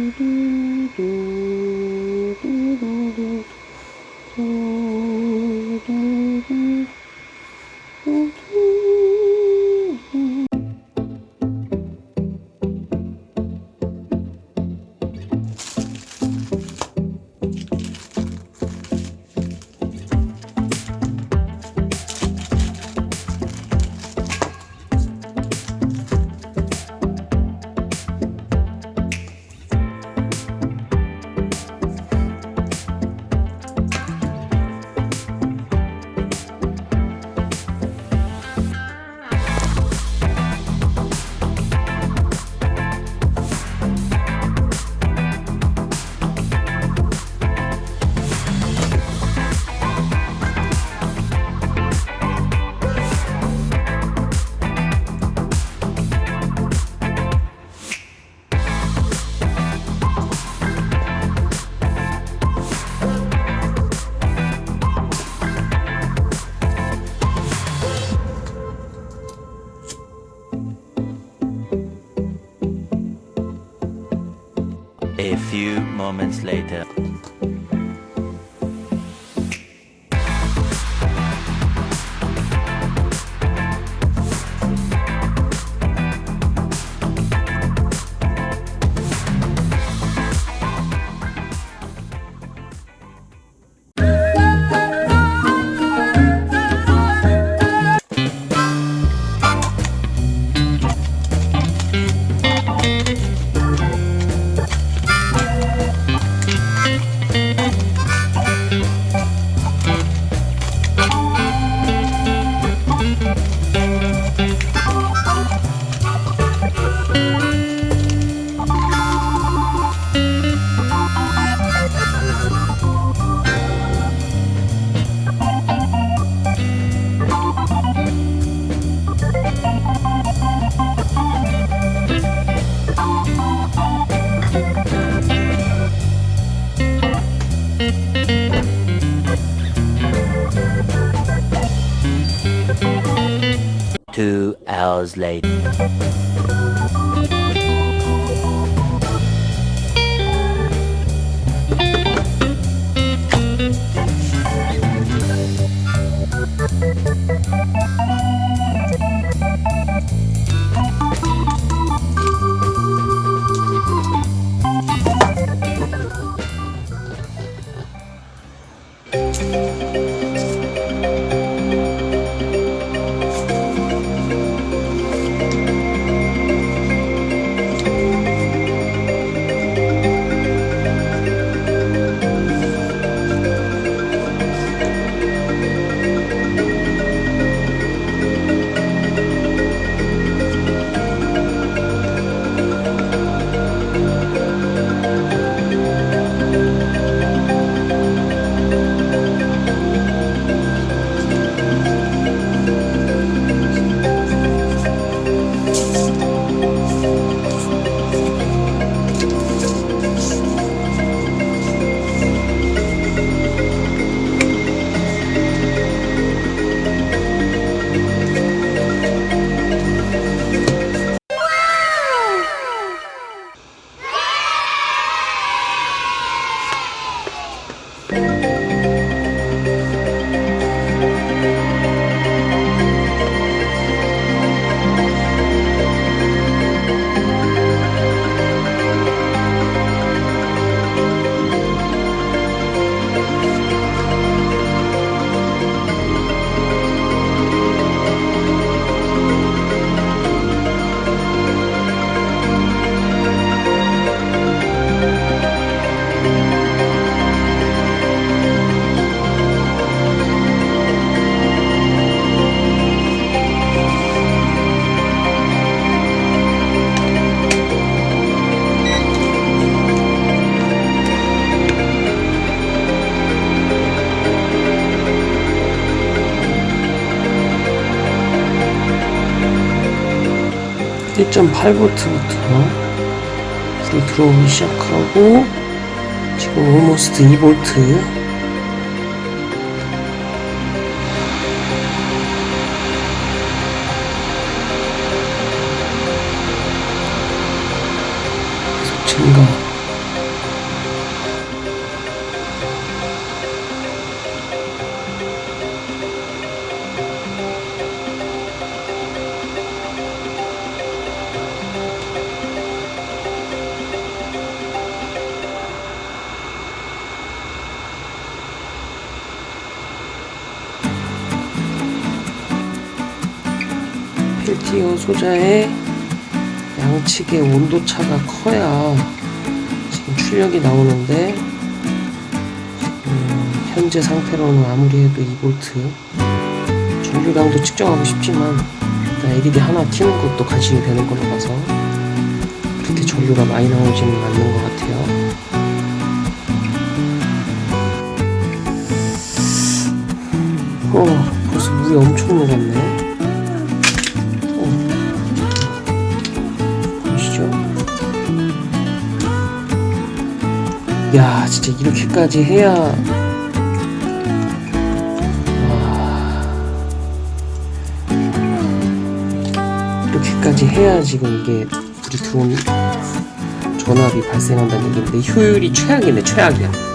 do do do. A few moments later. Hours. 1.8V부터 불이 들어오기 시작하고 지금 almost 2V 계속 증가 스티어 소자의 양측의 온도 차가 커야 지금 출력이 나오는데 음, 현재 상태로는 아무리 해도 2V 전류량도 측정하고 싶지만 일단 LED 하나 켜는 것도 간신히 되는 걸로 봐서 그렇게 전류가 많이 나오지는 않는 것 같아요. 어, 벌써 물이 엄청 녹았네. 야, 진짜 이렇게까지 해야. 와. 이렇게까지 해야 지금 이게 불이 들어온 전압이 발생한다는 얘기인데 효율이 최악이네, 최악이야.